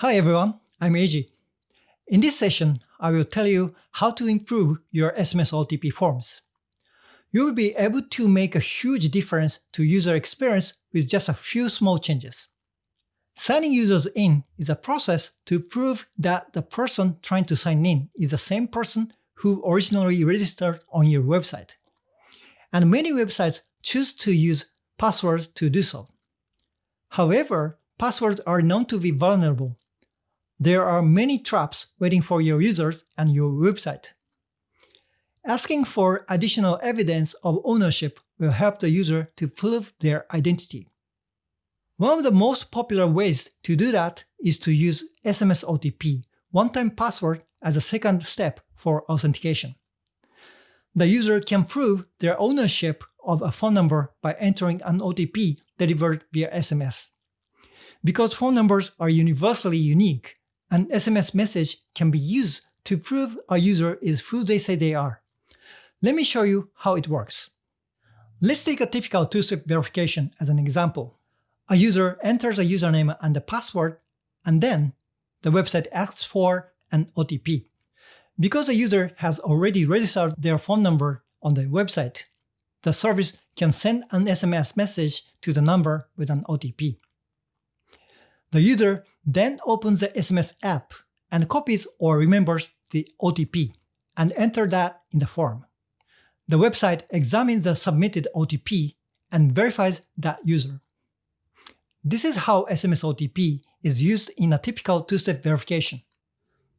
Hi everyone, I'm Eiji. In this session, I will tell you how to improve your SMS OTP forms. You will be able to make a huge difference to user experience with just a few small changes. Signing users in is a process to prove that the person trying to sign in is the same person who originally registered on your website. And many websites choose to use passwords to do so. However, passwords are known to be vulnerable. There are many traps waiting for your users and your website. Asking for additional evidence of ownership will help the user to prove their identity. One of the most popular ways to do that is to use SMS OTP, one-time password, as a second step for authentication. The user can prove their ownership of a phone number by entering an OTP delivered via SMS. Because phone numbers are universally unique, an SMS message can be used to prove a user is who they say they are. Let me show you how it works. Let's take a typical two-step verification as an example. A user enters a username and a password, and then the website asks for an OTP. Because the user has already registered their phone number on the website, the service can send an SMS message to the number with an OTP. The user then opens the SMS app and copies or remembers the OTP and enter that in the form. The website examines the submitted OTP and verifies that user. This is how SMS OTP is used in a typical two-step verification.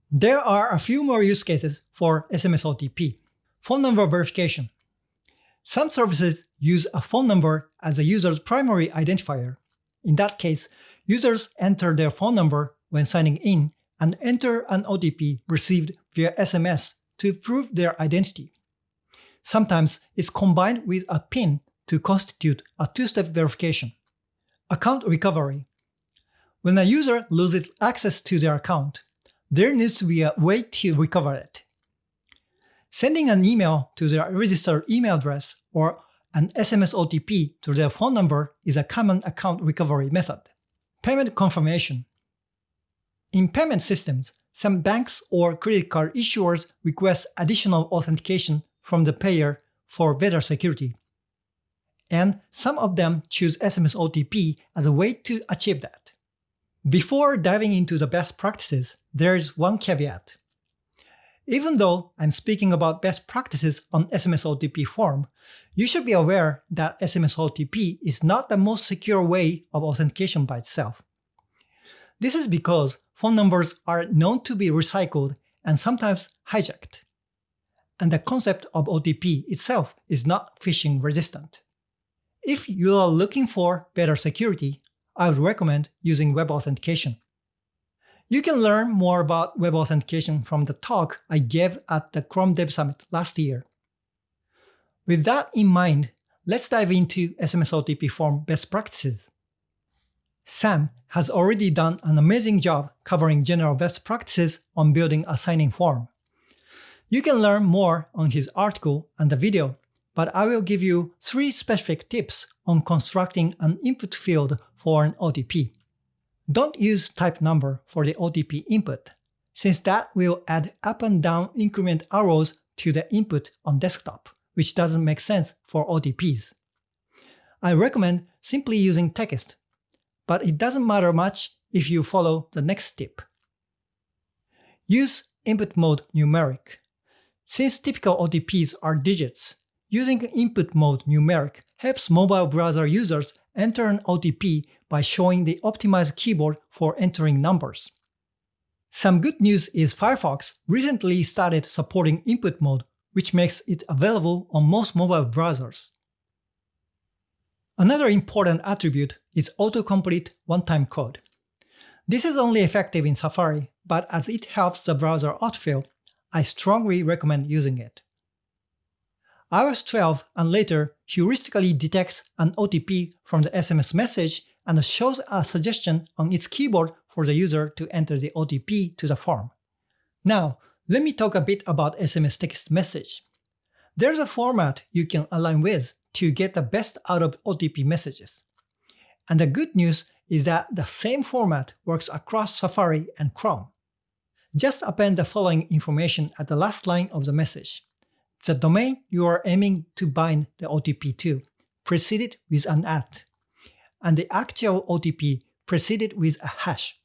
There are a few more use cases for SMS OTP. Phone number verification. Some services use a phone number as a user's primary identifier. In that case, users enter their phone number when signing in and enter an OTP received via SMS to prove their identity. Sometimes it's combined with a PIN to constitute a two-step verification. Account recovery. When a user loses access to their account, there needs to be a way to recover it. Sending an email to their registered email address or an SMS OTP to their phone number is a common account recovery method. Payment confirmation. In payment systems, some banks or credit card issuers request additional authentication from the payer for better security. And some of them choose SMS OTP as a way to achieve that. Before diving into the best practices, there is one caveat. Even though I'm speaking about best practices on SMS OTP form, you should be aware that SMS OTP is not the most secure way of authentication by itself. This is because phone numbers are known to be recycled and sometimes hijacked. And the concept of OTP itself is not phishing resistant. If you are looking for better security, I would recommend using web authentication. You can learn more about web authentication from the talk I gave at the Chrome Dev Summit last year. With that in mind, let's dive into SMS OTP form best practices. Sam has already done an amazing job covering general best practices on building a signing form. You can learn more on his article and the video, but I will give you three specific tips on constructing an input field for an OTP. Don't use type number for the OTP input, since that will add up and down increment arrows to the input on desktop, which doesn't make sense for OTPs. I recommend simply using text, but it doesn't matter much if you follow the next tip. Use input mode numeric. Since typical OTPs are digits, using input mode numeric helps mobile browser users enter an OTP by showing the optimized keyboard for entering numbers. Some good news is Firefox recently started supporting input mode, which makes it available on most mobile browsers. Another important attribute is autocomplete one-time code. This is only effective in Safari, but as it helps the browser autofill, I strongly recommend using it iOS 12 and later heuristically detects an OTP from the SMS message and shows a suggestion on its keyboard for the user to enter the OTP to the form. Now, let me talk a bit about SMS text message. There's a format you can align with to get the best out of OTP messages. And the good news is that the same format works across Safari and Chrome. Just append the following information at the last line of the message. The domain you are aiming to bind the OTP to, preceded with an at, and the actual OTP preceded with a hash.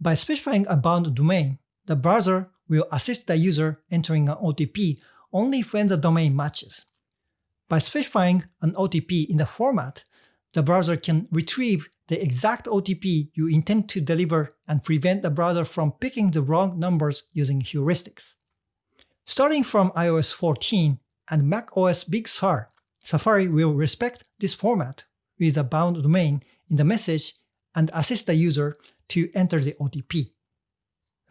By specifying a bound domain, the browser will assist the user entering an OTP only when the domain matches. By specifying an OTP in the format, the browser can retrieve the exact OTP you intend to deliver and prevent the browser from picking the wrong numbers using heuristics. Starting from iOS 14 and macOS Big Sur, Safari will respect this format with a bound domain in the message and assist the user to enter the OTP.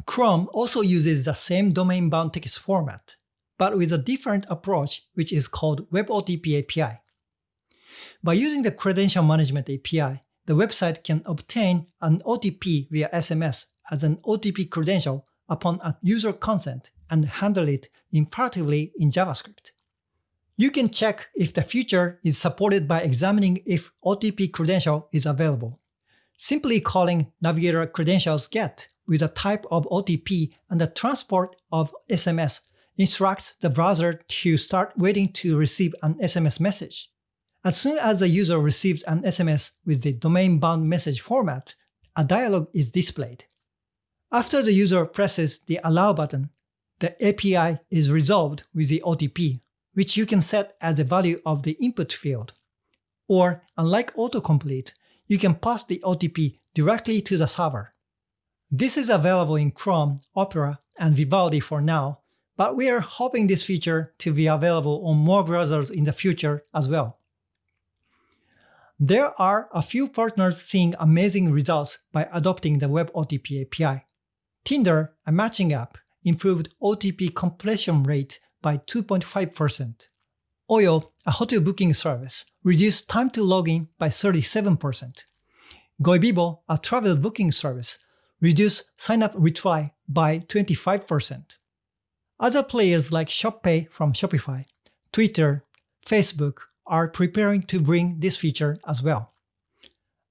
Chrome also uses the same domain-bound text format, but with a different approach which is called WebOTP API. By using the Credential Management API, the website can obtain an OTP via SMS as an OTP credential upon a user consent and handle it imperatively in JavaScript. You can check if the feature is supported by examining if OTP credential is available. Simply calling navigator credentials get with a type of OTP and the transport of SMS instructs the browser to start waiting to receive an SMS message. As soon as the user receives an SMS with the domain-bound message format, a dialog is displayed. After the user presses the Allow button, the API is resolved with the OTP, which you can set as the value of the input field. Or, unlike autocomplete, you can pass the OTP directly to the server. This is available in Chrome, Opera, and Vivaldi for now, but we are hoping this feature to be available on more browsers in the future as well. There are a few partners seeing amazing results by adopting the Web OTP API. Tinder, a matching app, improved OTP completion rate by 2.5%. Oyo, a hotel booking service, reduced time to login by 37%. Goibibo, a travel booking service, reduced sign-up retry by 25%. Other players like ShopPay from Shopify, Twitter, Facebook, are preparing to bring this feature as well.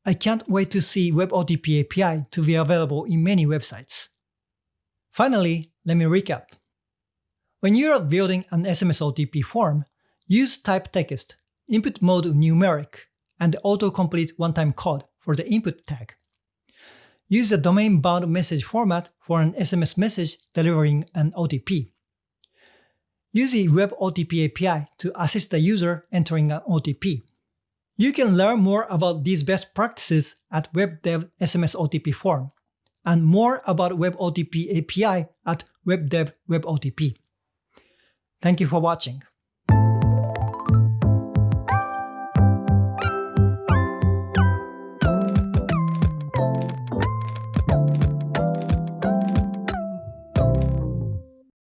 I can't wait to see WebOTP API to be available in many websites. Finally, let me recap. When you are building an SMS OTP form, use type text, input mode numeric, and autocomplete one-time code for the input tag. Use the domain-bound message format for an SMS message delivering an OTP. Use the Web OTP API to assist the user entering an OTP. You can learn more about these best practices at WebDev SMS OTP forum, and more about Web OTP API at WebDev WebOTP. Thank you for watching.